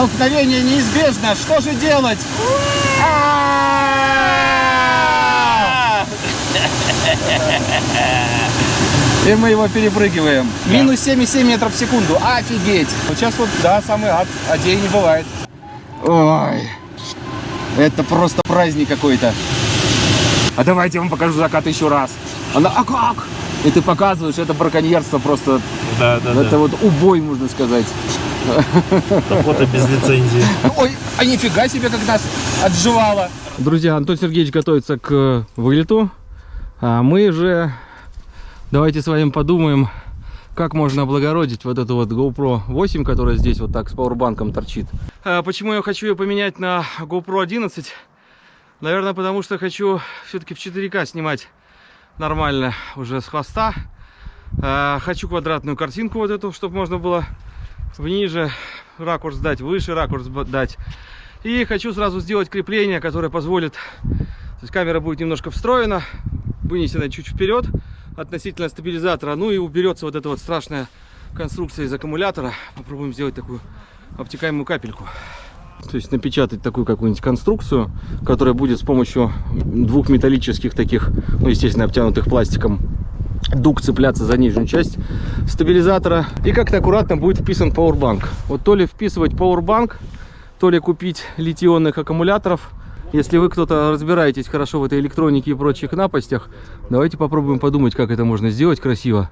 Столкновение неизбежно. Что же делать? И мы его перепрыгиваем. Минус 7,7 метров в секунду. Офигеть. Вот сейчас вот, да, самый ад. А день не бывает. Ой. Это просто праздник какой-то. А давайте я вам покажу закат еще раз. Она, а как? И ты показываешь, это браконьерство просто. Да, да, это вот убой, можно сказать. Охота без лицензии. Ой, а нифига себе, как нас отживало. Друзья, Антон Сергеевич готовится к вылету. А мы же давайте с вами подумаем, как можно облагородить вот эту вот GoPro 8, которая здесь вот так с пауэрбанком торчит. А почему я хочу ее поменять на GoPro 11? Наверное, потому что хочу все-таки в 4К снимать нормально уже с хвоста. А, хочу квадратную картинку вот эту, чтобы можно было ниже ракурс дать, выше ракурс дать. И хочу сразу сделать крепление, которое позволит... То есть камера будет немножко встроена, вынесена чуть вперед относительно стабилизатора. Ну и уберется вот эта вот страшная конструкция из аккумулятора. Попробуем сделать такую обтекаемую капельку. То есть напечатать такую какую-нибудь конструкцию, которая будет с помощью двух металлических таких, ну естественно обтянутых пластиком дуг цепляться за нижнюю часть стабилизатора. И как-то аккуратно будет вписан Powerbank. Вот то ли вписывать Powerbank, то ли купить литионных аккумуляторов. Если вы кто-то разбираетесь хорошо в этой электронике и прочих напастях, давайте попробуем подумать, как это можно сделать красиво.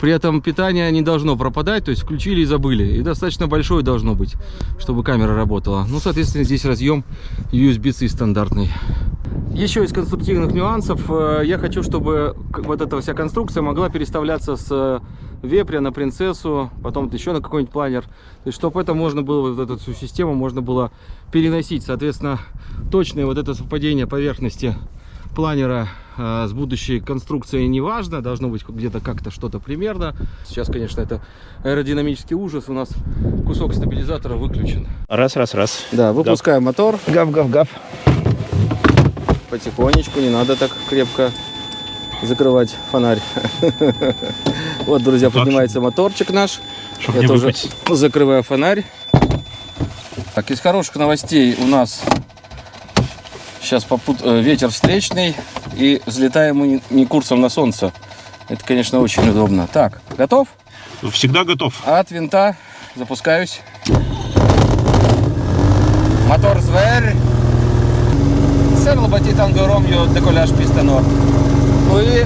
При этом питание не должно пропадать, то есть включили и забыли. И достаточно большое должно быть, чтобы камера работала. Ну, соответственно, здесь разъем USB-C стандартный. Еще из конструктивных нюансов, э, я хочу, чтобы вот эта вся конструкция могла переставляться с э, вепря на принцессу, потом еще на какой-нибудь планер. То есть, чтобы это можно было, вот эту всю систему можно было переносить. Соответственно, точное вот это совпадение поверхности планера э, с будущей конструкцией не важно, должно быть где-то как-то что-то примерно. Сейчас, конечно, это аэродинамический ужас, у нас кусок стабилизатора выключен. Раз, раз, раз. Да, выпускаем гав. мотор. Гав, гав, гав. Потихонечку, не надо так крепко закрывать фонарь. Вот, друзья, поднимается моторчик наш. Я тоже закрываю фонарь. Так, из хороших новостей у нас Сейчас попут... Э, ветер встречный и взлетаем мы не курсом на солнце. Это, конечно, очень удобно. Так, готов? Всегда готов. От винта запускаюсь. Мотор зверь. Серло батитан горомью деколяж пистонор. Ну и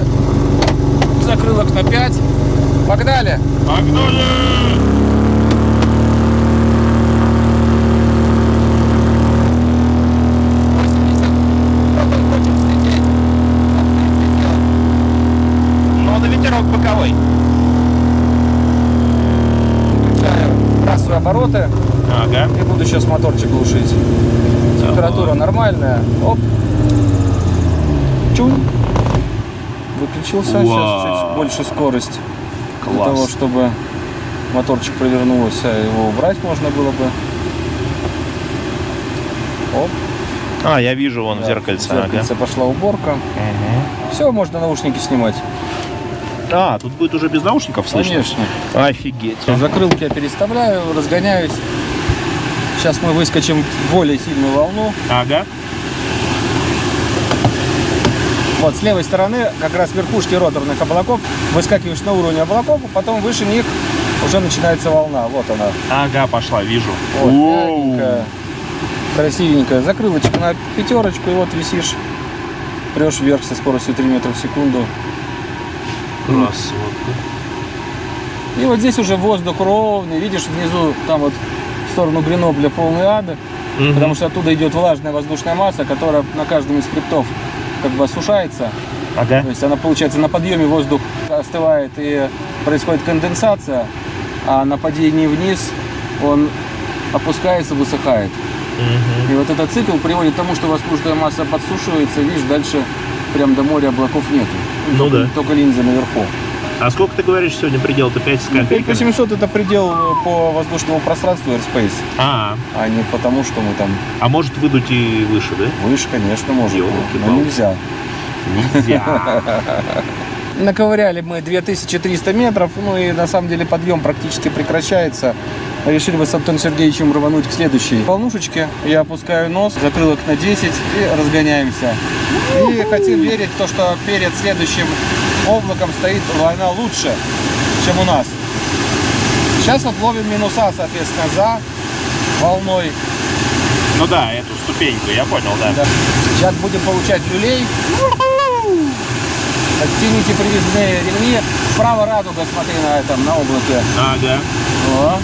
закрылок на 5. Погнали! Погнали! Обороты. Ага. И буду сейчас моторчик глушить. Температура нормальная. Оп. Чун. Выключился. Вау. Сейчас чуть больше скорость. Класс. Для того, чтобы моторчик провернулся, его убрать можно было бы. Оп. А, я вижу вон да, зеркальце. зеркальце ага. пошла уборка. Угу. Все, можно наушники снимать. А, тут будет уже без наушников слышно? Конечно. Офигеть. Закрылки я переставляю, разгоняюсь. Сейчас мы выскочим в более сильную волну. Ага. Вот, с левой стороны как раз верхушки роторных облаков. Выскакиваешь на уровень облаков, а потом выше них уже начинается волна. Вот она. Ага, пошла, вижу. Вот, мягенькая, красивенькая. Закрылочка на пятерочку, и вот висишь. Прешь вверх со скоростью 3 метра в секунду. Красотка. И вот здесь уже воздух ровный. Видишь, внизу там вот в сторону Гренобля полный ад. Угу. Потому что оттуда идет влажная воздушная масса, которая на каждом из хребтов как бы осушается. Ага. То есть она, получается, на подъеме воздух остывает и происходит конденсация, а на падении вниз он опускается, высыхает. Угу. И вот этот цикл приводит к тому, что воздушная масса подсушивается, видишь, дальше прям до моря облаков нету. Ну только, да. Только линза наверху. А сколько ты говоришь сегодня предел-то 5 с копейками? 5800 это предел по воздушному пространству Airspace. А, а не потому, что мы там... А может выдуть и выше, да? Выше, конечно, может. Но нельзя. Нельзя. Наковыряли мы 2300 метров, ну и на самом деле подъем практически прекращается. Решили мы с Антоном Сергеевичем рвануть к следующей волнушечке. Я опускаю нос, закрылок на 10 и разгоняемся. И хотим верить в то, что перед следующим облаком стоит волна лучше, чем у нас. Сейчас вот ловим минуса, соответственно, за волной. Ну да, эту ступеньку, я понял, да. Да. Сейчас будем получать люлей. Оттяните привязные ремни. Справа радуга, смотри на этом, на облаке. Ага. О.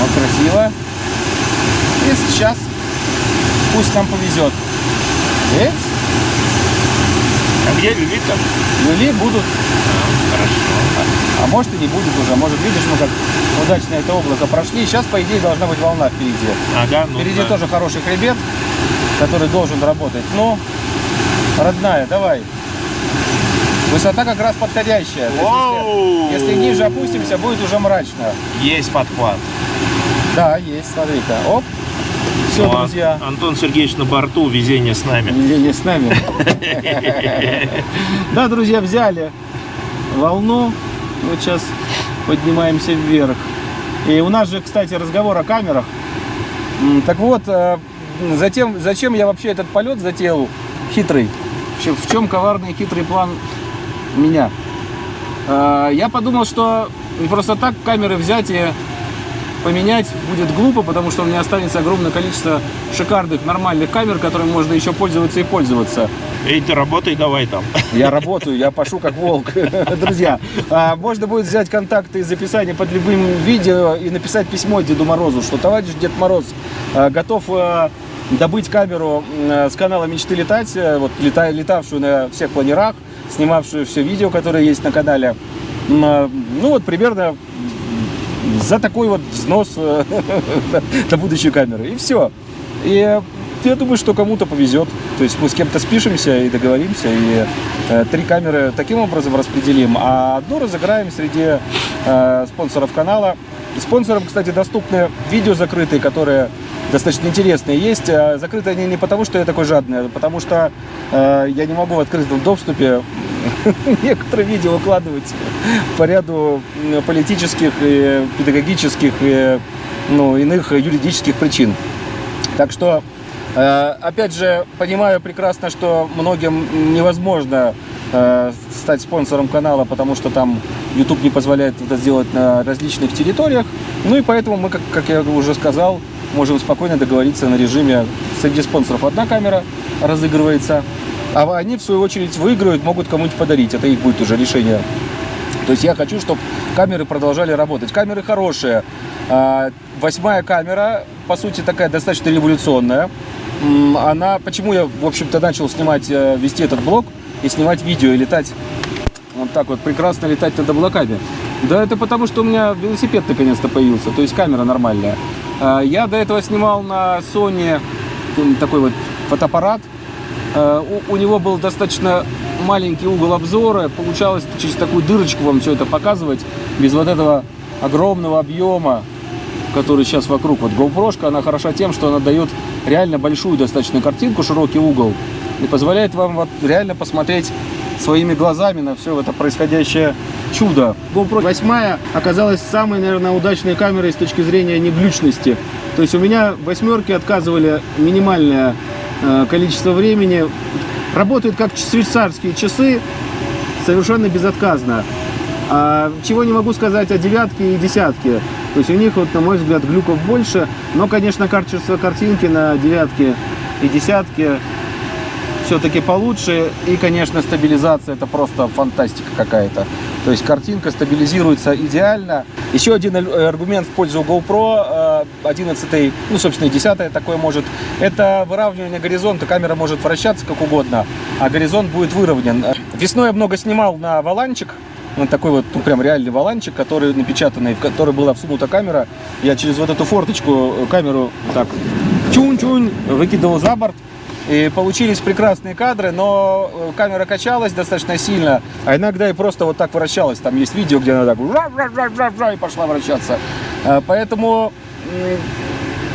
Вот, красиво. И сейчас пусть нам повезет. Видите? А где люли-то? Люли будут, Хорошо. а может и не будет уже. Может, видишь, мы как удачно это облако прошли. Сейчас, по идее, должна быть волна впереди. Ага, ну Впереди да. тоже хороший хребет, который должен работать. Ну, родная, давай. Высота как раз подходящая. Есть! Если, если ниже опустимся, будет уже мрачно. Есть подхват. Да, есть, смотри-ка. Оп. Все, Вот. друзья. Антон Сергеевич на борту, везение с нами. Не с нами. Да, друзья, взяли волну. Вот сейчас поднимаемся вверх. И у нас же, кстати, разговор о камерах. Так вот, э, затем, зачем я вообще этот полет затеял хитрый? В чем коварный хитрый план меня? Э, Я подумал, что не просто так камеры взять и поменять будет глупо, потому что у меня останется огромное количество шикарных, нормальных камер, которыми можно еще пользоваться и пользоваться. Эй, ты работай давай там. Я работаю, я пашу как волк. Друзья, а, можно будет взять контакты из описания под любым видео и написать письмо Деду Морозу, что товарищ Дед Мороз а, готов а, добыть камеру с канала «Мечты летать», э, вот, лета- летавшую на всех планерах, снимавшую все видео, которые есть на канале. Ну вот примерно за такой вот взнос э, на будущую камеру. И все. И э, я думаю, что кому-то повезет. То есть мы с кем-то спишемся и договоримся, и э, три камеры таким образом распределим, а одну разыграем среди э, спонсоров канала. Спонсорам, кстати, доступны видео закрытые, которые достаточно интересные есть. А Закрыты они не потому, что я такой жадный, а потому что э, я не могу в открытом доступе некоторые видео выкладывать по ряду политических, и педагогических и ну, иных юридических причин. Так что, э, опять же, понимаю прекрасно, что многим невозможно э, стать спонсором канала, потому что там YouTube не позволяет это сделать на различных территориях. Ну и поэтому мы, как, как я уже сказал, можем спокойно договориться на режиме среди спонсоров одна камера разыгрывается, а они в свою очередь выиграют, могут кому-нибудь подарить. Это их будет уже решение то есть я хочу, чтобы камеры продолжали работать. Камеры хорошие. А, Восьмая камера, по сути, такая достаточно революционная. Она, почему я, в общем-то, начал снимать, э, вести этот блог и снимать видео и летать вот так вот, прекрасно летать над облаками. Да это потому, что у меня велосипед наконец-то появился, то есть камера нормальная. А, Я до этого снимал на Sony такой вот фотоаппарат, У, у него был достаточно маленький угол обзора, получалось через такую дырочку вам все это показывать, без вот этого огромного объема, который сейчас вокруг. Вот GoPro, она хороша тем, что она дает реально большую достаточно картинку, широкий угол, и позволяет вам вот реально посмотреть своими глазами на все это происходящее чудо. GoPro 8 оказалась самой, наверное, удачной камерой с точки зрения неглючности. То есть у меня восьмерки отказывали минимальное э, количество времени. Работают как швейцарские часы, совершенно безотказно. А чего не могу сказать о девятке и десятке. То есть у них, вот, на мой взгляд, глюков больше. Но, конечно, качество картинки на девятке и десятке все-таки получше. И, конечно, стабилизация это просто фантастика какая-то. То есть картинка стабилизируется идеально. Еще один ар- аргумент в пользу GoPro э, 11, ну, собственно, и 10 такое может. Это выравнивание горизонта. Камера может вращаться как угодно, а горизонт будет выровнен. Весной я много снимал на валанчик. Вот такой вот, ну, прям реальный валанчик, который напечатанный, в который была всунута камера. Я через вот эту форточку э, камеру так чунь-чунь выкидывал за борт. И получились прекрасные кадры, но э, камера качалась достаточно сильно, а иногда и просто вот так вращалась. Там есть видео, где она так жа-жа-жа-жа-жа и пошла вращаться. Э, Поэтому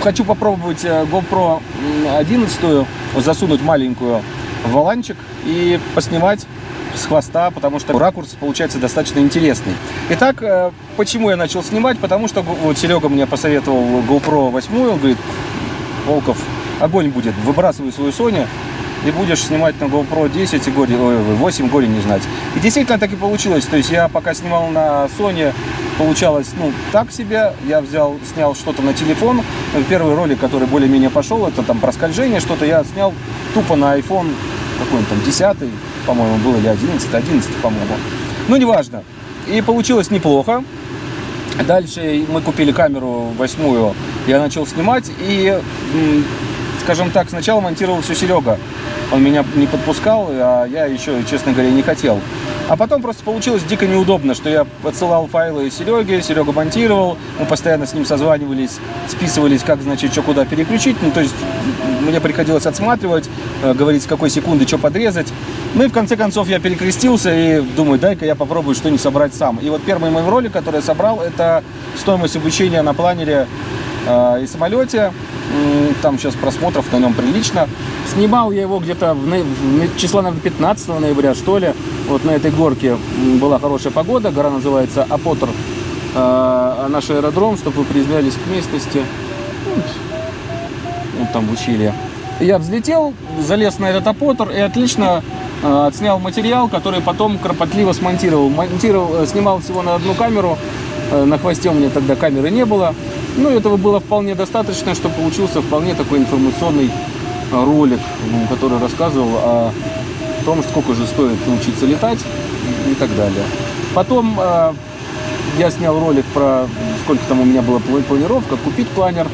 хочу попробовать э, GoPro м, 11 засунуть маленькую валанчик и поснимать с хвоста, потому что ракурс получается достаточно интересный. Итак, почему я начал снимать? Потому что вот Серега мне посоветовал GoPro 8, он говорит, Волков, огонь будет, выбрасывай свою Sony, и будешь снимать на GoPro 10 и горе, ой, 8 горе не знать. И действительно так и получилось. То есть я пока снимал на Sony, получалось, ну, так себе. Я взял, снял что-то на телефон. Первый ролик, который более-менее пошел, это там про скольжение, что-то я снял тупо на iPhone, какой он там, 10 по-моему, был, или 11, 11, по-моему. Ну, неважно. И получилось неплохо. Дальше мы купили камеру восьмую, я начал снимать, и, скажем так, сначала монтировал все Серега. Он меня не подпускал, а я еще, честно говоря, не хотел. А потом просто получилось дико неудобно, что я подсылал файлы Сереге, Серега монтировал, мы постоянно с ним созванивались, списывались, как, значит, что куда переключить. Ну, то есть мне приходилось отсматривать, э, говорить, с какой секунды что подрезать. Ну и в конце концов я перекрестился и думаю, дай-ка я попробую что-нибудь собрать сам. И вот первый мой ролик, который я собрал, это стоимость обучения на планере э, и самолете. Там сейчас просмотров на нем прилично. Снимал я его где-то в, в числа, наверное, 15 ноября, что ли. Вот на этой горке была хорошая погода. Гора называется Апотер. А наш аэродром, чтобы вы признались к местности. Вот там ущелье. Я взлетел, залез на этот Апотер и отлично э, отснял материал, который потом кропотливо смонтировал. Монтировал, э, снимал всего на одну камеру. Э, на хвосте у меня тогда камеры не было. Ну, этого было вполне достаточно, чтобы получился вполне такой информационный ролик, который рассказывал о том, сколько же стоит научиться летать и так далее. Потом э, я снял ролик про сколько там у меня была планировка, купить планер.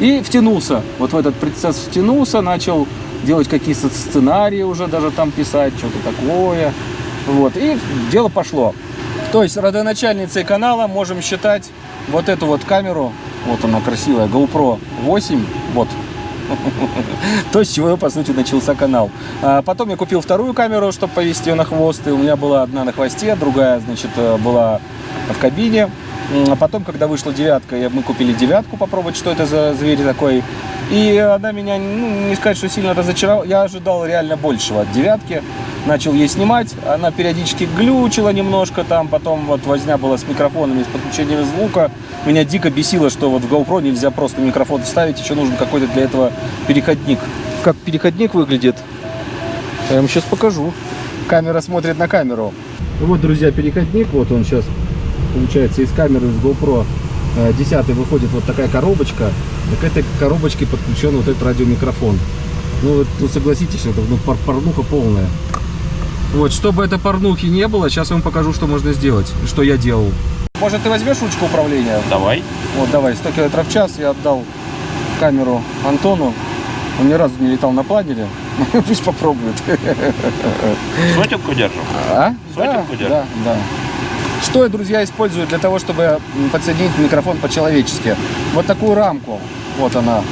И втянулся, вот в этот процесс втянулся, начал делать какие-то сценарии уже, даже там писать, что-то такое. Вот, и дело пошло. То есть родоначальницей канала можем считать вот эту вот камеру, вот она красивая, GoPro 8, вот. То, с чего, по сути, начался канал. А потом я купил вторую камеру, чтобы повесить ее на хвост. И у меня была одна на хвосте, другая, значит, э, была в кабине. А потом, когда вышла девятка, мы купили девятку, попробовать, что это за зверь такой. И она меня, ну, не сказать, что сильно разочаровала. Я ожидал реально большего от девятки. Начал ей снимать. Она периодически глючила немножко там. Потом вот возня была с микрофонами, с подключением звука. Меня дико бесило, что вот в GoPro нельзя просто микрофон вставить. Еще нужен какой-то для этого переходник. Как переходник выглядит, я вам сейчас покажу. Камера смотрит на камеру. Вот, друзья, переходник. Вот он сейчас, получается, из камеры, из GoPro 10 выходит вот такая коробочка. К этой коробочке подключен вот этот радиомикрофон. Ну, вот, ну согласитесь, это ну, пор порнуха полная. Вот, чтобы это порнухи не было, сейчас я вам покажу, что можно сделать, что я делал. Может, ты возьмешь ручку управления? Давай. Вот, давай, 100 км в час я отдал камеру Антону. Он ни разу не летал на планере. Пусть попробует. Сотенку держим? А? Сотенку да, держим? Да, да. Что я, друзья, использую для того, чтобы подсоединить микрофон по-человечески? Вот такую рамку. Вот она.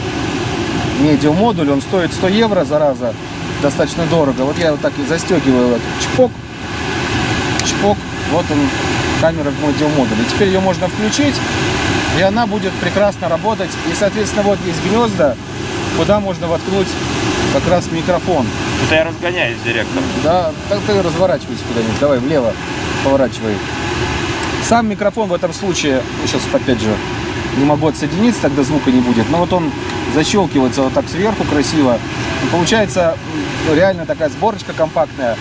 Медиумодуль. Он стоит 100 евро, зараза. Достаточно дорого. Вот я вот так и застегиваю. Вот. Чпок. Чпок. Вот он, камера в медиумодуле. Теперь ее можно включить. И она будет прекрасно работать. И, соответственно, вот есть гнезда, куда можно воткнуть как раз микрофон. Это я разгоняюсь, директор. Да, так ты разворачивайся куда-нибудь. Давай влево поворачивай. Сам микрофон в этом случае, сейчас опять же не могу отсоединиться, тогда звука не будет. Но вот он защелкивается вот так сверху красиво. И получается реально такая сборочка компактная.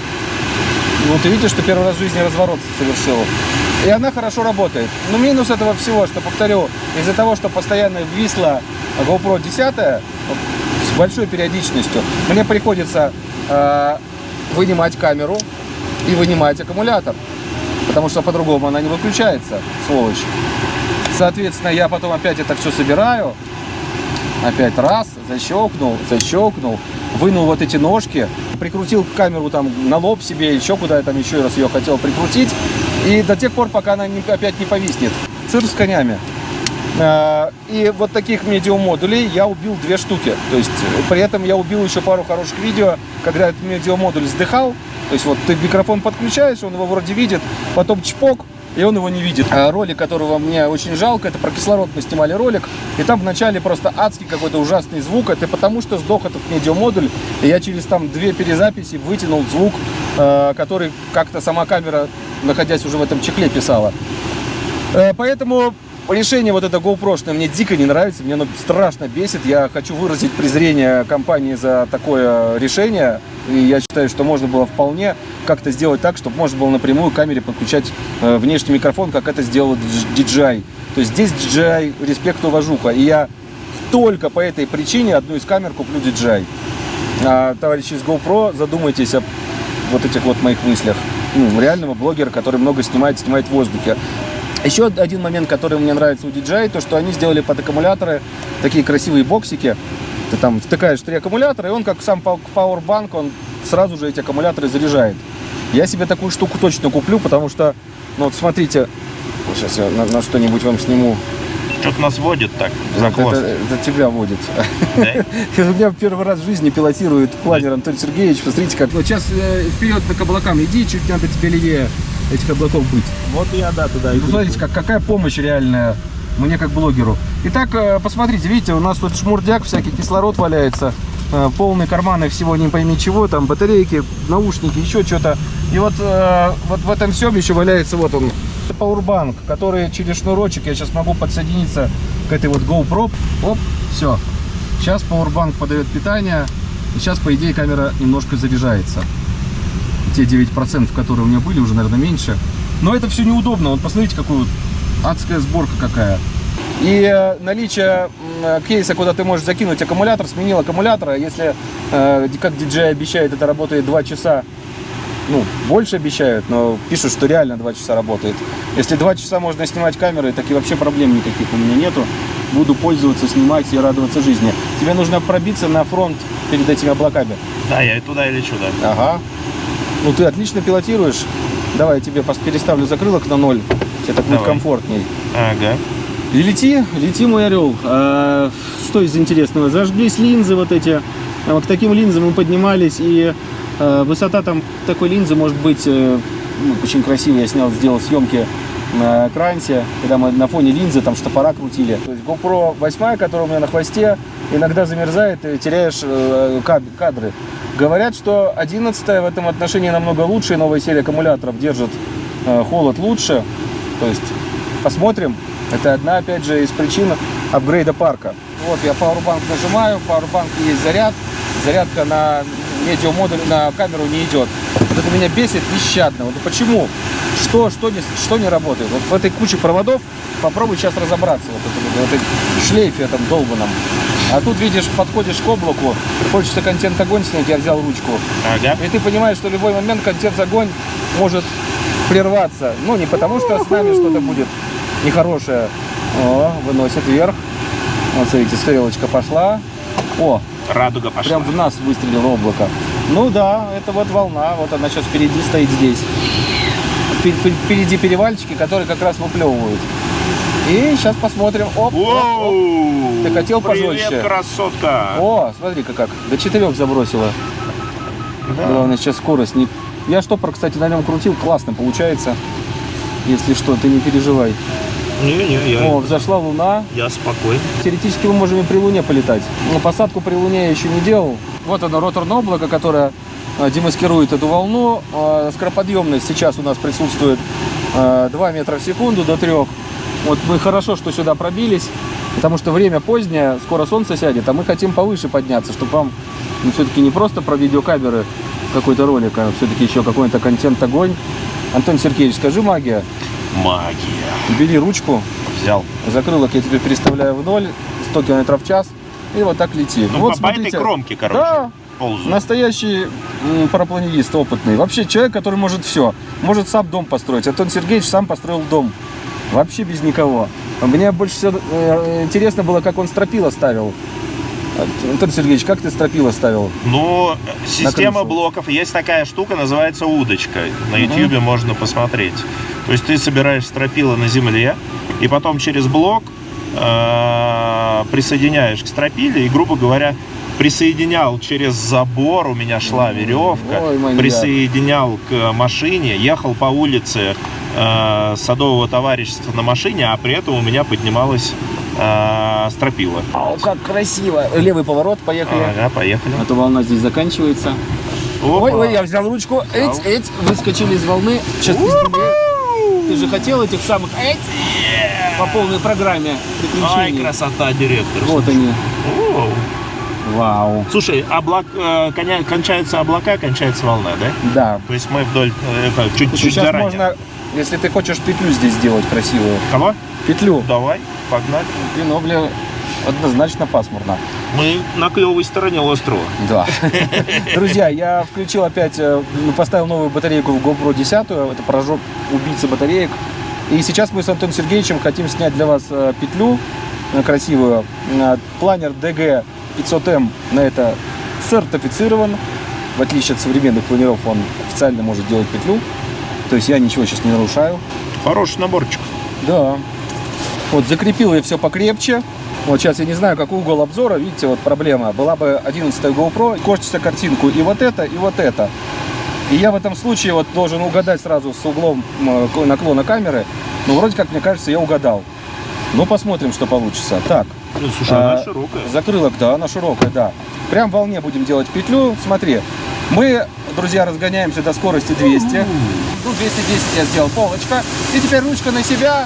Вот ты видишь, что первый раз в жизни разворот совершил. И она хорошо работает. Но минус этого всего, что, повторю, из-за того, что постоянно висла GoPro 10 с большой периодичностью, мне приходится э, вынимать камеру и вынимать аккумулятор потому что по-другому она не выключается, сволочь. Соответственно, я потом опять это все собираю, опять раз, защелкнул, защелкнул, вынул вот эти ножки, прикрутил камеру там на лоб себе, еще куда я там еще раз ее хотел прикрутить, и до тех пор, пока она не, опять не повиснет. Цирк с конями. А, и вот таких медиамодулей я убил две штуки. То есть при этом я убил еще пару хороших видео, когда этот медиамодуль вздыхал, то есть вот ты микрофон подключаешь, он его вроде видит, потом чпок, и он его не видит. А ролик, которого мне очень жалко, это про кислород мы снимали ролик, и там вначале просто адский какой-то ужасный звук, это потому что сдох этот медиамодуль, и я через там две перезаписи вытянул звук, э, который как-то сама камера, находясь уже в этом чехле, писала. Э, поэтому решение вот это GoPro мне дико не нравится, мне оно страшно бесит. Я хочу выразить презрение компании за такое решение. И я считаю, что можно было вполне как-то сделать так, чтобы можно было напрямую к камере подключать э, внешний микрофон, как это сделал DJI. То есть здесь DJI респект уважуха. И я только по этой причине одну из камер куплю DJI. А, товарищи из GoPro, задумайтесь о вот этих вот моих мыслях. Ну, реального блогера, который много снимает, снимает в воздухе. Еще один момент, который мне нравится у DJI, то, что они сделали под аккумуляторы такие красивые боксики. Ты там втыкаешь три аккумулятора, и он, как сам Powerbank, он сразу же эти аккумуляторы заряжает. Я себе такую штуку точно куплю, потому что, ну вот смотрите, сейчас я на, на что-нибудь вам сниму. Что-то нас водит так, за хвост. Это, это тебя водит. Да? У меня первый раз в жизни пилотирует планер Антон Сергеевич. Посмотрите, как... Вот сейчас э, вперед по каблукам иди, чуть надо тебе левее этих облаков быть. Вот я, да, туда иду. Посмотрите, как, какая помощь реальная мне как блогеру. Итак, э, посмотрите, видите, у нас тут шмурдяк, всякий кислород валяется, полные карманы всего не пойми чего, там батарейки, наушники, еще что-то. И вот, э, вот в этом всем еще валяется вот он, Powerbank, который через шнурочек я сейчас могу подсоединиться к этой вот GoPro. Оп, все. Сейчас Powerbank подает питание, и сейчас, по идее, камера немножко заряжается те 9%, которые у меня были, уже, наверное, меньше. Но это все неудобно. Вот посмотрите, какую адская сборка какая. И э, наличие э, кейса, куда ты можешь закинуть аккумулятор, сменил аккумулятор. А если, э, как DJ обещает, это работает 2 часа, ну, больше обещают, но пишут, что реально 2 часа работает. Если 2 часа можно снимать камерой, так и вообще проблем никаких у меня нету. Буду пользоваться, снимать и радоваться жизни. Тебе нужно пробиться на фронт перед этими облаками. Да, я и туда и лечу, да. Ага. Ну, ты отлично пилотируешь. Давай я тебе переставлю закрылок на ноль. Тебе так будет комфортней. Ага. И лети, лети, мой орел. А, что из интересного? Зажглись линзы вот эти. А, к таким линзам мы поднимались, и а, высота там такой линзы может быть э, ну, очень красивая. Я снял, сделал съемки на экранте, когда мы на фоне линзы там штопора крутили. То есть GoPro 8, которая у меня на хвосте, иногда замерзает и теряешь э, кадры. Говорят, что 11 в этом отношении намного лучше, новая серия аккумуляторов держит э, холод лучше. То есть посмотрим. Это одна, опять же, из причин апгрейда парка. Вот я Powerbank нажимаю, Powerbank есть заряд. Зарядка на медиамодуль, на камеру не идет. Вот это меня бесит нещадно. Вот почему? Что, что, не, что не работает? Вот в этой куче проводов попробуй сейчас разобраться. Вот это, в этой шлейфе этом долбанном. А тут, видишь, подходишь к облаку, хочется контент-огонь снять, я взял ручку. Ага. И ты понимаешь, что в любой момент контент-огонь может прерваться. Ну, не потому что с нами что-то будет нехорошее. О, выносит вверх. Вот, смотрите, стрелочка пошла. О, радуга пошла. Прям в нас выстрелило облако. Ну да, это вот волна. Вот она сейчас впереди стоит здесь. Впереди перевальчики, которые как раз выплевывают. И сейчас посмотрим. Оп, оп, оп. Ты хотел пожестче? Привет, красотка. О, смотри-ка как. До четырех забросила. Да. Главное сейчас скорость не... Я штопор, кстати, на нем крутил. Классно получается. Если что, ты не переживай. Не-не, я... О, взошла луна. Я спокоен. Теоретически мы можем и при луне полетать. Но посадку при луне я еще не делал. Вот оно, роторное облако, которое э, демаскирует эту волну. Э, скороподъемность сейчас у нас присутствует 2 э, метра в секунду до 3. Вот мы хорошо, что сюда пробились, потому что время позднее, скоро солнце сядет, а мы хотим повыше подняться, чтобы вам ну, все-таки не просто про видеокамеры какой-то ролик, а все-таки еще какой-то контент-огонь. Антон Сергеевич, скажи магия. Магия. Бери ручку. Взял. Закрылок я тебе переставляю в ноль, 100 км в час, и вот так лети. Ну, вот, по, смотрите, этой кромке, короче. Да, ползаю. Настоящий парапланерист опытный. Вообще человек, который может все. Может сам дом построить. Антон Сергеевич сам построил дом. Вообще без никого. Мне больше всего э, интересно было, как он стропила ставил. Антон Сергеевич, как ты стропила ставил? Ну, система блоков. Есть такая штука, называется удочка. На YouTube угу. можно посмотреть. То есть ты собираешь стропила на земле, и потом через блок э, присоединяешь к стропиле, и, грубо говоря, присоединял через забор, у меня шла веревка, Ой, присоединял к машине, ехал по улице э, садового товарищества на машине, а при этом у меня поднималась э, стропила. Ау, как красиво. Левый поворот, поехали. Ага, поехали. А то волна здесь заканчивается. Опа. Ой, ой, я взял ручку. Эть, эть, выскочили из волны. Сейчас ты же хотел этих самых эть, по полной программе Ай, красота, директор. Вот они. О. Вау. Слушай, облак, э, коня- кончаются облака, кончается волна, да? Да. То есть мы вдоль, э, чуть-чуть Сейчас заранее. можно, если ты хочешь петлю здесь сделать красивую. Кого? Петлю. Давай, погнали. Пинобле однозначно пасмурно. Мы на клевой стороне острова. Да. Друзья, я включил опять, э, ну, поставил новую батарейку в GoPro 10, это поражок убийца батареек. И сейчас мы с Антоном Сергеевичем хотим снять для вас э, петлю э, красивую. Планер DG 500M на это сертифицирован. В отличие от современных планеров, он официально может делать петлю. То есть я ничего сейчас не нарушаю. Хороший наборчик. Да. Вот закрепил я все покрепче. Вот сейчас я не знаю, какой угол обзора. Видите, вот проблема. Была бы 11 GoPro, корчится картинку и вот это, и вот это. И я в этом случае вот должен угадать сразу с углом наклона камеры. Ну, вроде как, мне кажется, я угадал. Ну, посмотрим, что получится. Так, Ну, слушай, она А, широкая. закрылок, да, она широкая, да. Прям в волне будем делать петлю. Смотри, мы, друзья, разгоняемся до скорости 200. Ну, 210 я сделал полочка. И теперь ручка на себя.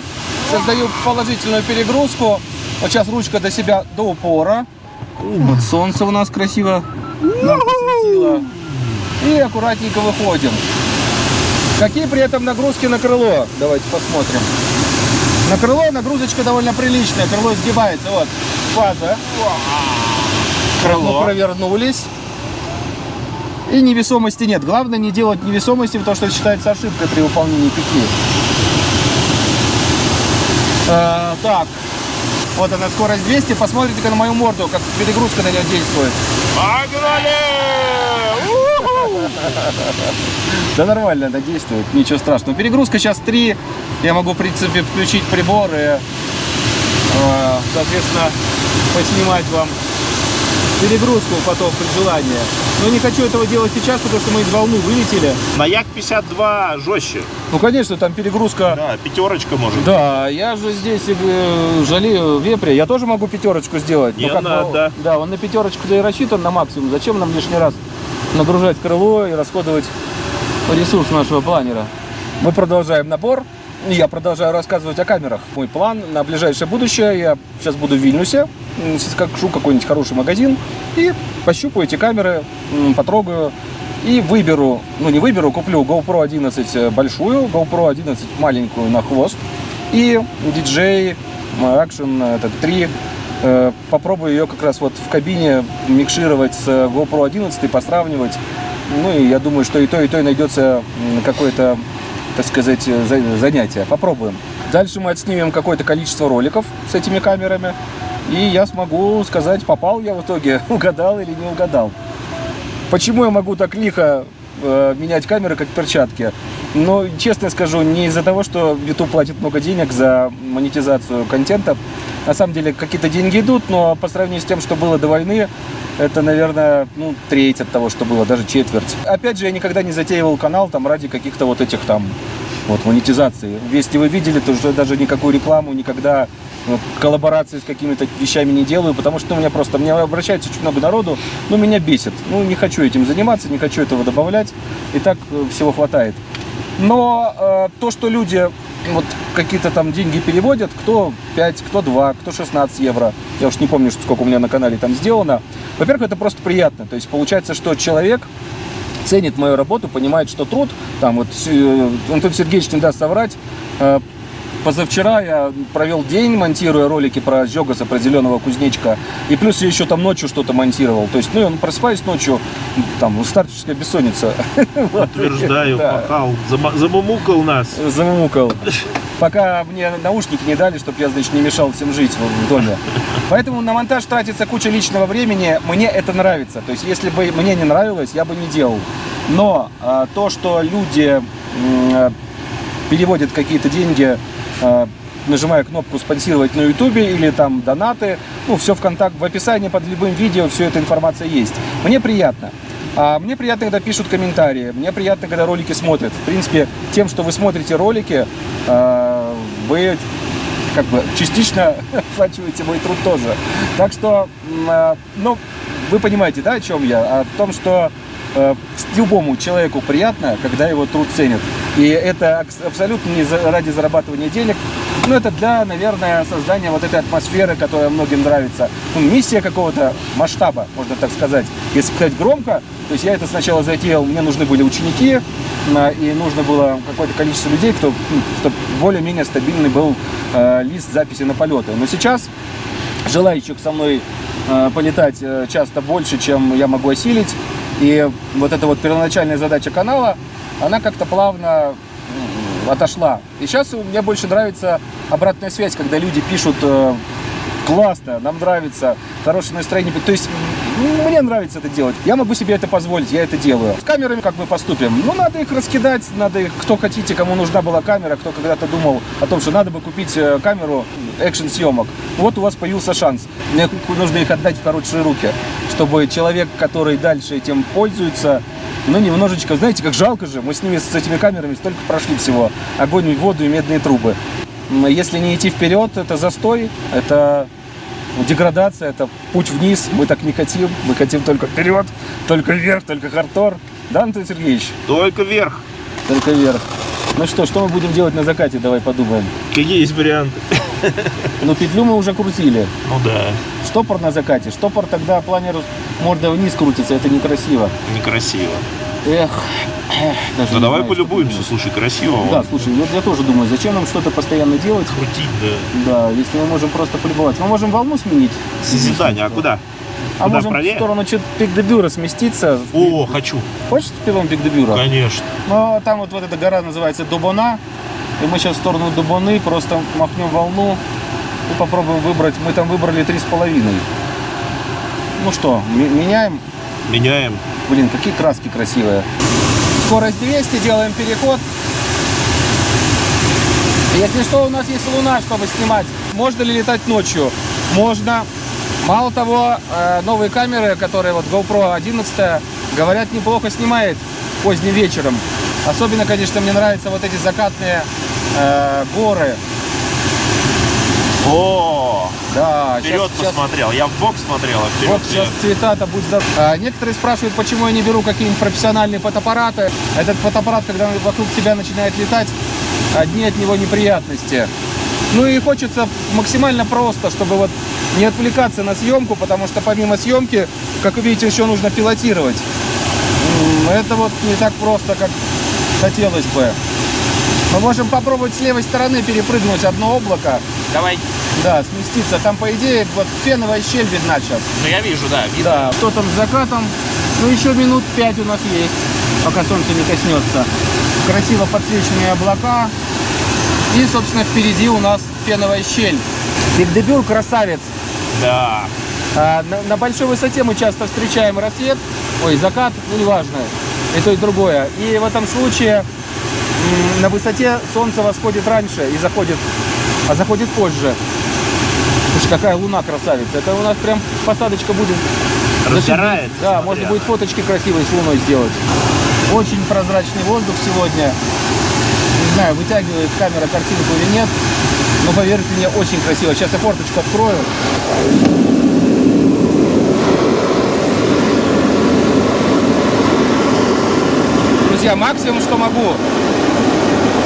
Создаю положительную перегрузку. Вот сейчас ручка до себя до упора. Вот солнце у нас красиво нам посветило. И аккуратненько выходим. Какие при этом нагрузки на крыло? Давайте посмотрим. На крыло нагрузочка довольно приличная. Крыло сгибается. Вот фаза. Мы Крыло. провернулись. И невесомости нет. Главное не делать невесомости, потому что это считается ошибкой при выполнении петли. Э, так, вот она скорость 200. Посмотрите-ка на мою морду, как перегрузка на нее действует. Погнали! Да нормально она действует, ничего страшного. Перегрузка сейчас 3. Я могу, в принципе, включить прибор и, э, соответственно, поснимать вам перегрузку потом при желании. Но не хочу этого делать сейчас, потому что мы из волны вылетели. На Як-52 жестче. Ну, конечно, там перегрузка. Да, пятерочка может. Да, я же здесь э, жалею вепря. Я тоже могу пятерочку сделать. Не Ну, как надо. да, он на пятерочку да и рассчитан на максимум. Зачем нам лишний раз нагружать крыло и расходовать ресурс нашего планера? Мы продолжаем набор. Я продолжаю рассказывать о камерах. Мой план на ближайшее будущее. Я сейчас буду в Вильнюсе, скажу какой-нибудь хороший магазин и пощупаю эти камеры, потрогаю и выберу, ну не выберу, куплю GoPro 11 большую, GoPro 11 маленькую на хвост и DJI Action этот 3. Э, Попробую ее как раз вот в кабине микшировать с GoPro 11 и посравнивать. Ну и я думаю, что и то, и то и найдется м, какое-то, так сказать, э, за- занятие. Попробуем. Дальше мы отснимем какое-то количество роликов с этими камерами. И я смогу сказать, попал я в итоге, угадал или не угадал. Почему я могу так лихо э, менять камеры, как перчатки? Ну, честно скажу, не из-за того, что YouTube платит много денег за монетизацию контента. На самом деле какие-то деньги идут, но по сравнению с тем, что было до войны, это, наверное, ну, треть от того, что было, даже четверть. Опять же, я никогда не затеивал канал там ради каких-то вот этих там вот монетизации. Если вы видели, то уже даже никакую рекламу никогда вот, коллаборации с какими-то вещами не делаю, потому что у меня просто, мне обращается очень много народу, но меня бесит. Ну, не хочу этим заниматься, не хочу этого добавлять, и так э, всего хватает. Но э, то, что люди вот какие-то там деньги переводят, кто 5, кто 2, кто 16 евро, я уж не помню, что- сколько у меня на канале там сделано. Во-первых, это просто приятно. То есть получается, что человек ценит мою работу, понимает, что труд, там вот э, Антон Сергеевич не даст соврать, э, Позавчера я провел день, монтируя ролики про Зёгаса, про зеленого кузнечка. И плюс я еще там ночью что-то монтировал. То есть, ну, он просыпаюсь ночью, там, старческая бессонница. Утверждаю, Да. пахал, замумукал нас. Замумукал. Пока мне наушники не дали, чтобы я, значит, не мешал всем жить в доме. Поэтому на монтаж тратится куча личного времени. Мне это нравится. То есть, если бы мне не нравилось, я бы не делал. Но а, то, что люди м, переводят какие-то деньги, нажимая кнопку спонсировать на ютубе или там донаты, ну, все в контакт, в описании под любым видео, все эта информация есть. Мне приятно. А мне приятно, когда пишут комментарии, мне приятно, когда ролики смотрят. В принципе, тем, что вы смотрите ролики, э, вы как бы частично оплачиваете мой труд тоже. Так что, э, ну, вы понимаете, да, о чем я? О том, что э, любому человеку приятно, когда его труд ценят. И это абсолютно не ради зарабатывания денег, но это для, наверное, создания вот этой атмосферы, которая многим нравится. Ну, миссия какого-то масштаба, можно так сказать. Если сказать громко, то есть я это сначала затеял, мне нужны были ученики, и нужно было какое-то количество людей, кто, ну, чтобы более-менее стабильный был э, лист записи на полеты. Но сейчас желающих со мной э, полетать э, часто больше, чем я могу осилить. И вот эта вот первоначальная задача канала, она как-то плавно отошла. И сейчас мне больше нравится обратная связь, когда люди пишут э, классно, нам нравится, хорошее настроение. То есть мне нравится это делать. Я могу себе это позволить, я это делаю. С камерами как мы поступим? Ну, надо их раскидать, надо их, кто хотите, кому нужна была камера, кто когда-то думал о том, что надо бы купить э, камеру экшн-съемок. Вот у вас появился шанс. Мне нужно их отдать в хорошие руки, чтобы человек, который дальше этим пользуется, ну, немножечко, знаете, как жалко же, мы с ними, с этими камерами столько прошли всего. Огонь, воду и медные трубы. Если не идти вперед, это застой, это деградация, это путь вниз. Мы так не хотим. Мы хотим только вперед, только вверх, только хардтор. Да, Антон Сергеевич? Только вверх. Только вверх. Ну что, что мы будем делать на закате? Давай подумаем. Какие есть варианты? Ну, петлю мы уже крутили. Ну да. Штопор на закате. Штопор тогда планер морда вниз крутится. Это некрасио. Некрасиво. Эх. Даже да давай знаю, полюбуемся, слушай, красиво. Да, вот. слушай, вот я тоже думаю, зачем нам что-то постоянно делать? Крутить, да. Да, если мы можем просто полюбоваться. Мы можем волну сменить. Созидание, а куда? А Куда можем правее? в сторону Пик-де-Бюра сместиться. О, хочу. Хочешь пилон Пик-де-Бюра? Конечно. Ну, там вот, вот эта гора называется Дубона. И мы сейчас в сторону Дубоны просто махнем волну и попробуем выбрать. Мы там выбрали три с половиной. Ну что, меняем? Меняем. Блин, какие краски красивые. Скорость 200, делаем переход. Если что, у нас есть луна, чтобы снимать. Можно ли летать ночью? Можно. Мало того, э, новые камеры, которые вот GoPro 11, говорят, неплохо снимает поздним вечером. Особенно, конечно, мне нравятся вот эти закатные э, горы. О, да, вперед сейчас, посмотрел. Сейчас... Я в бок смотрел, а вперед. Вот сейчас цвета-то будь здоров. А, некоторые спрашивают, почему я не беру какие-нибудь профессиональные фотоаппараты. Этот фотоаппарат, когда вокруг тебя начинает летать, одни от него неприятности. Ну и хочется максимально просто, чтобы вот не отвлекаться на съемку, потому что помимо съемки, как вы видите, еще нужно пилотировать. Это вот не так просто, как хотелось бы. Мы можем попробовать с левой стороны перепрыгнуть одно облако. Давай. Да, сместиться. Там, по идее, вот феновая щель видна сейчас. Ну, я вижу, да. Видно. Да, кто там с закатом. Ну, еще минут пять у нас есть, пока солнце не коснется. Красиво подсвеченные облака. И, собственно, впереди у нас феновая щель. Бигдебюр красавец. Да. А, на, на большой высоте мы часто встречаем рассвет, ой, закат, ну неважно, и то, и другое. И в этом случае на высоте солнце восходит раньше и заходит, а заходит позже. Слушай, какая луна красавица. Это у нас прям посадочка будет. Разгорается. Да, смотря. можно будет фоточки красивые с луной сделать. Очень прозрачный воздух сегодня. Не знаю, вытягивает камера картинку или нет. Но поверьте мне, очень красиво. Сейчас я форточку открою. Друзья, максимум, что могу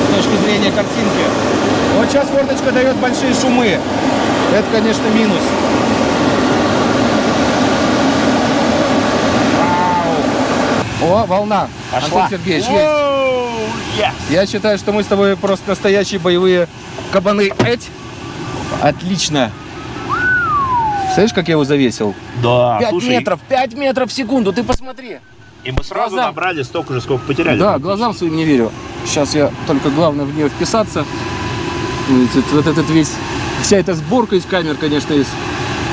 с точки зрения картинки. Вот сейчас форточка дает большие шумы. Это, конечно, минус. Вау. О, волна. Пошла. Антон Сергеевич, есть. Yes. Я считаю, что мы с тобой просто настоящие боевые кабаны. Эть. Отлично. Слышишь, как я его завесил? Да, 5 слушай, метров, 5 метров в секунду, ты посмотри. И мы сразу глазам... набрали столько же, сколько потеряли. Да, глазам своим не верю. Сейчас я только главное в нее вписаться. Вот, вот этот весь, вся эта сборка из камер, конечно, из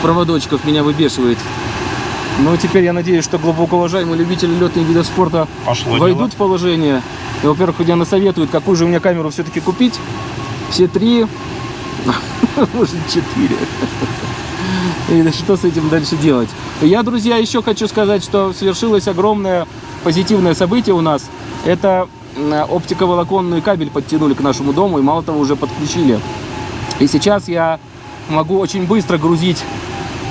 проводочков меня выбешивает. Но теперь я надеюсь, что глубоко уважаемые любители летных видов спорта Пошло войдут дело. в положение. И, во-первых, меня насоветуют, какую же у меня камеру все-таки купить. Все три, может четыре. И что с этим дальше делать? Я, друзья, еще хочу сказать, что свершилось огромное позитивное событие у нас. Это оптиковолоконный кабель подтянули к нашему дому и мало того уже подключили. И сейчас я могу очень быстро грузить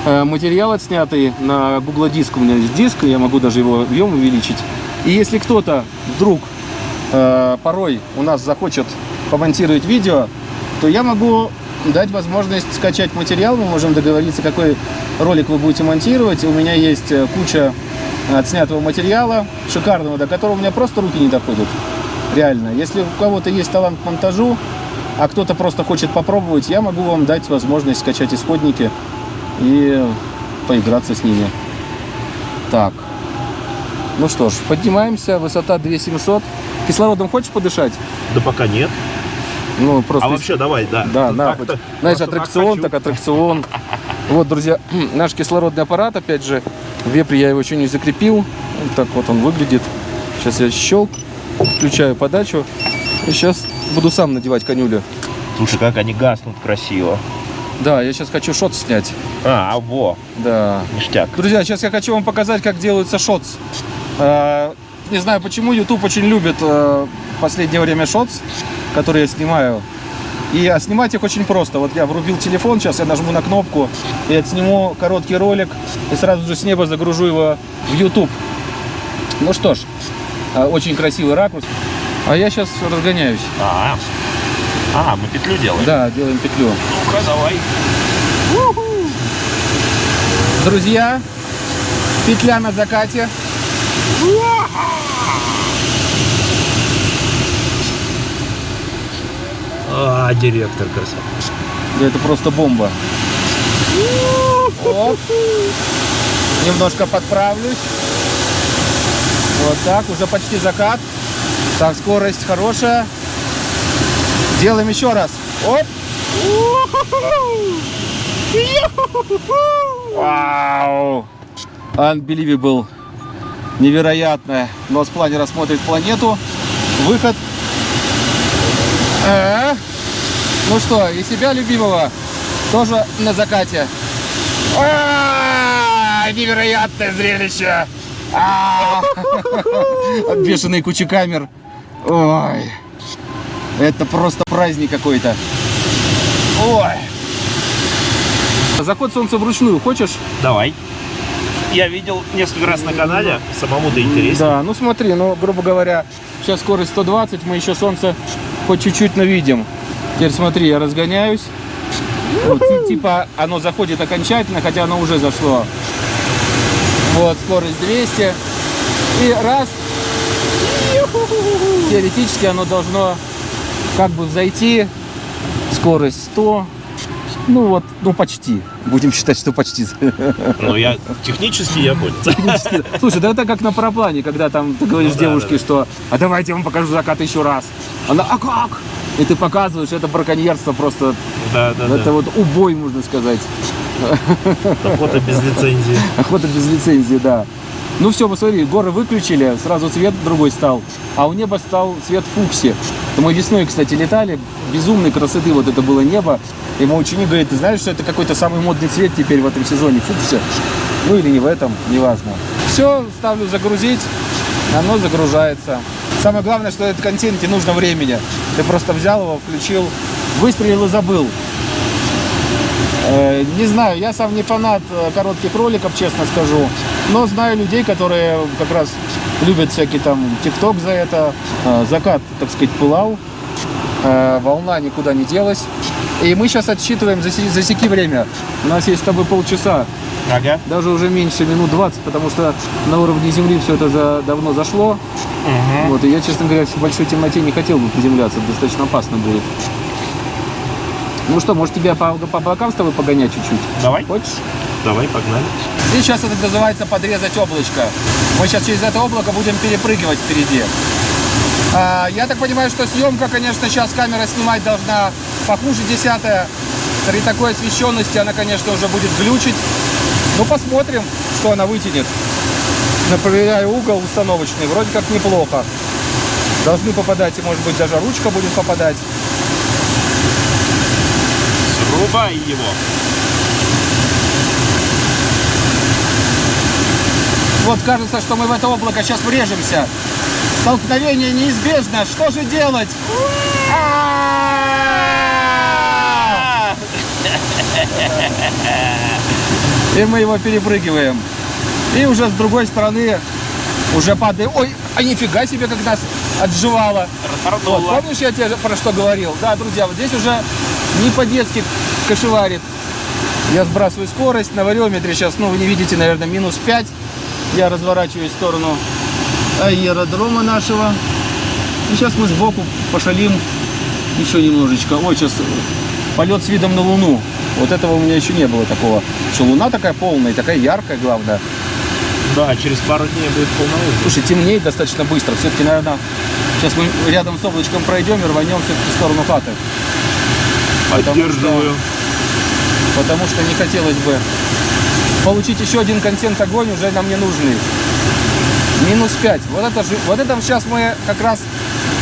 э, материал отснятый на Google диск. У меня есть диск, я могу даже его объем увеличить. И если кто-то вдруг э, порой у нас захочет помонтировать видео, то я могу дать возможность скачать материал. Мы можем договориться, какой ролик вы будете монтировать. У меня есть э, куча отснятого материала, шикарного, до которого у меня просто руки не доходят. Реально. Если у кого-то есть талант к монтажу, а кто-то просто хочет попробовать, я могу вам дать возможность скачать исходники и поиграться с ними. Так. Ну что ж, поднимаемся. Высота 2700. Кислородом хочешь подышать? Да пока нет. Ну, просто... А вообще давай, да. Да, да. Знаешь, аттракцион, так, так аттракцион. Вот, друзья, наш кислородный аппарат, опять же, в вепре я его еще не закрепил. Вот так вот он выглядит. Сейчас я щелк, включаю подачу. И сейчас буду сам надевать конюлю. Слушай, как они гаснут красиво. Да, я сейчас хочу шот снять. А, а во. Да. Ништяк. Друзья, сейчас я хочу вам показать, как делается шотс. А, не знаю почему, YouTube очень любит а, в последнее время шотс, которые я снимаю. И а снимать их очень просто. Вот я врубил телефон, сейчас я нажму на кнопку и отсниму короткий ролик. И сразу же с неба загружу его в YouTube. Ну что ж, а, очень красивый ракурс. А я сейчас разгоняюсь. А, а, мы петлю делаем? Да, делаем петлю. Ну-ка, давай. Друзья, петля на закате. А, директор красавчик. Да это просто бомба. Оп. Немножко подправлюсь. Вот так, уже почти закат. Так, скорость хорошая. Делаем еще раз. Оп. Вау. Unbelievable. Невероятно. Нос-планер смотрит планету. Выход. Э -э. Ну что, и себя любимого тоже на закате. А -а -а, невероятное зрелище. А Бешеные кучи камер. Ой. Это просто праздник какой-то. Ой. Заход солнца вручную хочешь? Давай. Я видел несколько раз на канале, самому-то интересно. Да, ну смотри, ну, грубо говоря, сейчас скорость 120, мы еще солнце хоть чуть-чуть навидим. Теперь смотри, я разгоняюсь. Вот, типа оно заходит окончательно, хотя оно уже зашло. Вот, скорость 200. И раз. Теоретически оно должно как бы взойти. Скорость 100. Ну вот, ну почти. Будем считать, что почти. Ну я технически я понял. Технически. Слушай, да это как на параплане, когда там ты говоришь ну, девушке, да, да. что а давайте я вам покажу закат еще раз. Она, а как? И ты показываешь, это браконьерство просто. Да, да, это да. вот убой, можно сказать. Охота без лицензии. Охота без лицензии, да. Ну все, посмотри, горы выключили, сразу цвет другой стал, а у неба стал цвет фукси. Мы весной, кстати, летали, безумной красоты вот это было небо. И мой ученик говорит, ты знаешь, что это какой-то самый модный цвет теперь в этом сезоне, фукси. Ну или не в этом, неважно. Все, ставлю загрузить, оно загружается. Самое главное, что этот контент не нужно времени. Ты просто взял его, включил, выстрелил и забыл. Э, не знаю, я сам не фанат э, коротких роликов, честно скажу. Но знаю людей, которые как раз любят всякий там тикток за это. Э, закат, так сказать, пылал. Волна никуда не делась. И мы сейчас отсчитываем, засеки время. У нас есть с тобой полчаса. Ага. Даже уже меньше минут 20, потому что на уровне земли все это за, давно зашло. Угу. Вот, и я, честно говоря, в большой темноте не хотел бы приземляться, достаточно опасно будет. Ну что, может тебя по, по облакам с тобой погонять чуть-чуть? Давай. Хочешь? Давай, погнали. И сейчас это называется подрезать облачко. Мы сейчас через это облако будем перепрыгивать впереди. А, я так понимаю, что съемка, конечно, сейчас камера снимать должна похуже десятая. При такой освещенности она, конечно, уже будет глючить. Ну, посмотрим, что она вытянет. Проверяю угол установочный. Вроде как неплохо. Должны попадать, и, может быть, даже ручка будет попадать. Врубай его. Вот кажется, что мы в это облако сейчас врежемся. Столкновение неизбежно. Что же делать? А! И мы его перепрыгиваем. И уже с другой стороны уже падаем. Ой, а нифига себе, как нас отживало. Вот, помнишь, я тебе про что говорил? Да, друзья, вот здесь уже не по-детски кошеварит. Я сбрасываю скорость. На вариометре сейчас, ну, вы не видите, наверное, минус 5. Я разворачиваюсь в сторону аэродрома нашего. И сейчас мы сбоку пошалим еще немножечко. Ой, сейчас полет с видом на Луну. Вот этого у меня еще не было такого. Что Луна такая полная, такая яркая, главное. Да, через пару дней будет полнолуние. Слушай, темнеет достаточно быстро. Все-таки, наверное, сейчас мы рядом с облачком пройдем и рванем все-таки в сторону хаты. Поддерживаю. Потому что не хотелось бы получить еще один контент огонь уже нам не нужный. Минус 5. Вот это, же, вот это сейчас мы как раз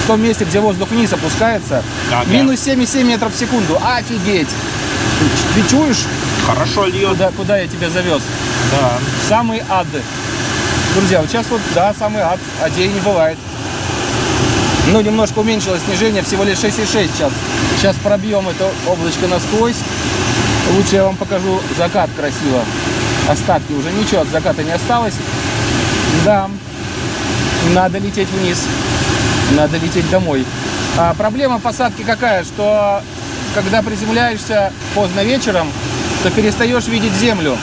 в том месте, где воздух вниз опускается. Ага. Минус 7,7 метров в секунду. Офигеть! Ты чуешь, Хорошо льет. куда, куда я тебя завез? Да. Самый ад. Друзья, вот сейчас вот, да, самый ад. Адей не бывает. Ну, немножко уменьшилось снижение, всего лишь 6,6 сейчас. Сейчас пробьем это облачко насквозь. Лучше я вам покажу закат красиво. Остатки уже ничего от заката не осталось. Да, надо лететь вниз. Надо лететь домой. А проблема посадки какая? Что когда приземляешься поздно вечером, то перестаешь видеть землю.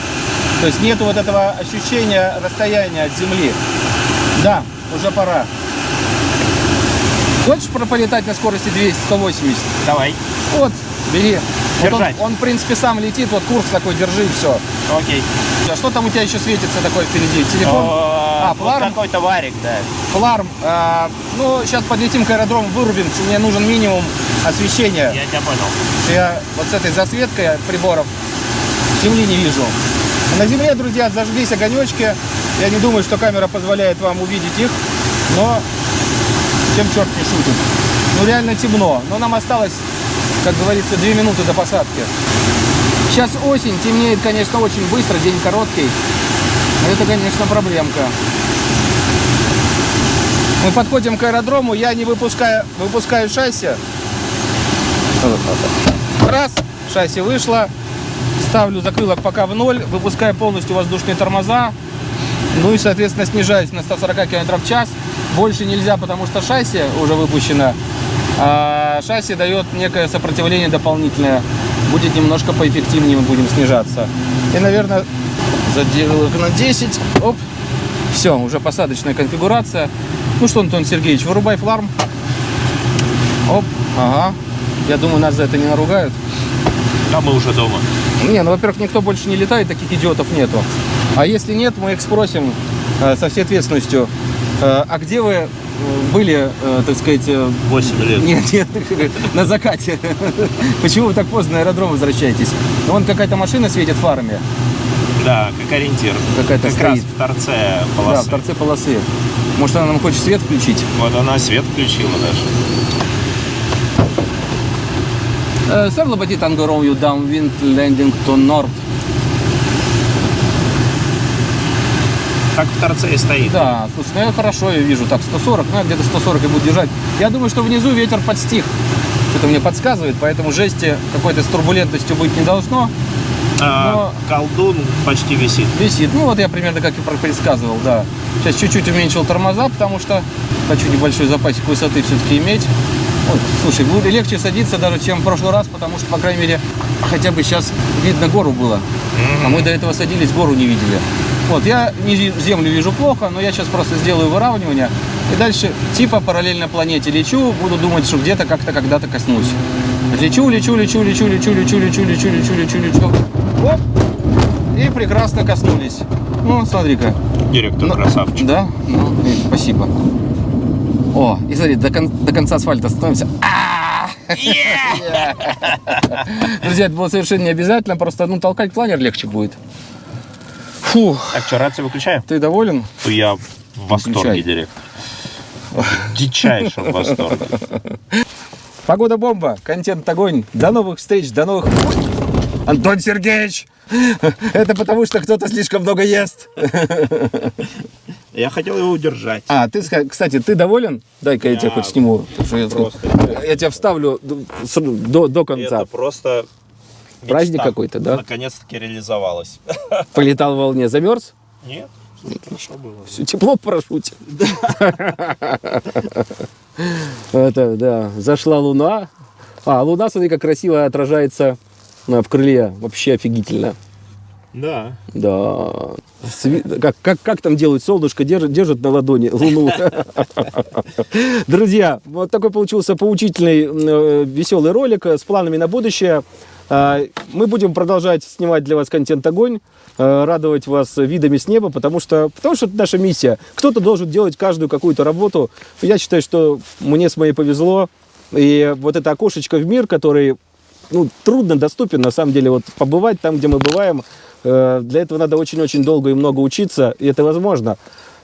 То есть нету вот этого ощущения расстояния от земли. Да, уже пора. Хочешь про- полетать на скорости 200-180? Давай. Вот, бери. Вот он, Держать. он, в принципе, сам летит, вот курс такой держи, и все. Окей. А что там у тебя еще светится такое впереди? Телефон? А, фларм? какой-то варик, да. Фларм. А, ну, сейчас подлетим к аэродрому, вырубим, мне нужен минимум освещения. Я тебя понял. я вот с этой засветкой приборов земли не вижу. На земле, друзья, зажглись огонечки. Я не думаю, что камера позволяет вам увидеть их, но чем черт не шутит. Ну, реально темно. Но нам осталось, как говорится, две минуты до посадки. Сейчас осень, темнеет, конечно, очень быстро, день короткий. Это, конечно, проблемка. Мы подходим к аэродрому, я не выпускаю, выпускаю шасси. Раз, шасси вышло. Ставлю закрылок пока в ноль, выпускаю полностью воздушные тормоза. Ну и, соответственно, снижаюсь на 140 км в час. Больше нельзя, потому что шасси уже выпущено. А шасси дает некое сопротивление дополнительное. Будет немножко поэффективнее, мы будем снижаться. И, наверное, заделал их на 10. Оп. Все, уже посадочная конфигурация. Ну что, Антон Сергеевич, вырубай фларм. Оп, ага. Я думаю, нас за это не наругают. А мы уже дома. Не, ну, во-первых, никто больше не летает, таких идиотов нету. А если нет, мы их спросим э, со всей ответственностью. Э, а где вы э, были, э, так сказать, э, 8 лет. нет, нет, на закате? Почему вы так поздно на аэродром возвращаетесь? Ну, Вон какая-то машина светит фарами. Да, как ориентир. Какая-то как раз стоит. в торце Да, полосы. в торце полосы. Может, она нам хочет свет включить? Вот она свет включила даже. Sir Liberty Tango Romeo downwind landing to north. Так в торце и стоит. Да, слушай, ну я хорошо ее вижу. Так, 140, ну я где-то 140 и буду держать. Я думаю, что внизу ветер подстих. Что-то мне подсказывает, поэтому жести какой-то с турбулентностью быть не должно. А, колдун почти висит. Висит. Ну вот я примерно как и предсказывал, да. Сейчас чуть-чуть уменьшил тормоза, потому что хочу небольшой запасик высоты все-таки иметь. Вот, слушай, будет легче садиться даже, чем в прошлый раз, потому что, по крайней мере, хотя бы сейчас видно гору было. А мы до этого садились, гору не видели. Вот, я не землю вижу плохо, но я сейчас просто сделаю выравнивание. И дальше типа параллельно планете лечу, буду думать, что где-то как-то когда-то коснусь. Лечу, лечу, лечу, лечу, лечу, лечу, лечу, лечу, лечу, лечу, лечу. Оп! И прекрасно коснулись. Ну, смотри-ка. Директор Ну, красавчик. Да? Ну, и спасибо. О, и смотри, до, кон- до конца асфальта становимся. А! Друзья, это было совершенно не обязательно, просто ну, толкать планер легче будет. Фу, Так что, рацию выключаем? ты доволен? Я в восторге, Выключай. директор. В дичайшем восторге. Погода бомба, контент огонь. До новых встреч, до новых... Антон Сергеевич, Это потому, что кто-то слишком много ест. Я хотел его удержать. А, ты, кстати, ты доволен? Дай-ка я, Я тебя хоть сниму. я, просто- я тебя вставлю до, до конца. Это просто Праздник мечта. какой-то, да? Наконец-таки реализовалась. Полетал в волне, замерз? Нет, всё хорошо было. Все тепло в парашюте. Это, да, зашла луна. А, луна, смотри, как красиво отражается а, в крыле. Вообще офигительно. Да. Да. Как, как, как там делают солнышко, держат, держат на ладони луну. Друзья, вот такой получился поучительный, э, веселый ролик с планами на будущее. А, Мы будем продолжать снимать для вас контент «Огонь», э, радовать вас видами с неба, потому что, потому что это наша миссия. Кто-то должен делать каждую какую-то работу. Я считаю, что мне с моей повезло. И вот это окошечко в мир, который ну, трудно доступен, на самом деле, вот побывать там, где мы бываем, э, для этого надо очень-очень долго и много учиться, и это возможно.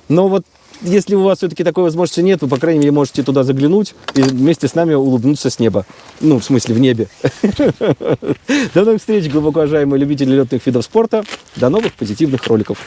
Но вот если у вас все-таки такой возможности нет, вы, по крайней мере, можете туда заглянуть и вместе с нами улыбнуться с неба. Ну, в смысле, в небе. До новых встреч, глубоко уважаемые любители летных видов спорта. До новых позитивных роликов.